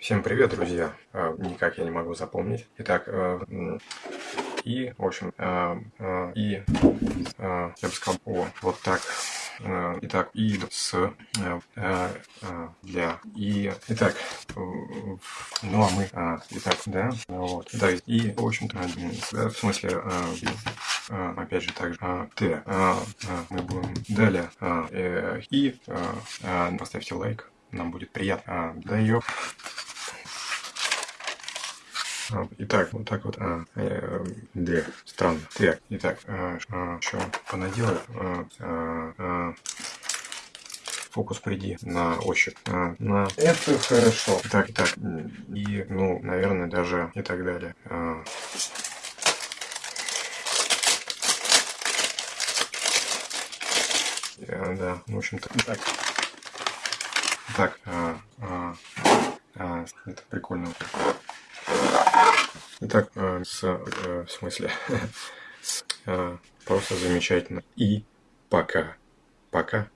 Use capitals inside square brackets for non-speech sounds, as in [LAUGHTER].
Всем привет, друзья! А, никак я не могу запомнить. Итак, э, и, в общем, э, э, и, я бы сказал, о, вот так. Итак, и с для и итак, ну а мы итак, да, вот, да, и в общем-то, в смысле, опять же также т, мы будем далее и поставьте лайк, нам будет приятно. Да ее. А, итак, вот так вот. А, э, две. Странно. Так, итак, а, а, что понаделаю? А, а, а, фокус приди на ощупь. А, на это хорошо. Так, так. И, ну, наверное, даже и так далее. А, да, в общем-то. Так. Так, а, а, а, это прикольно. Итак, э, с, э, в смысле, [LAUGHS] с, э, просто замечательно. И пока. Пока.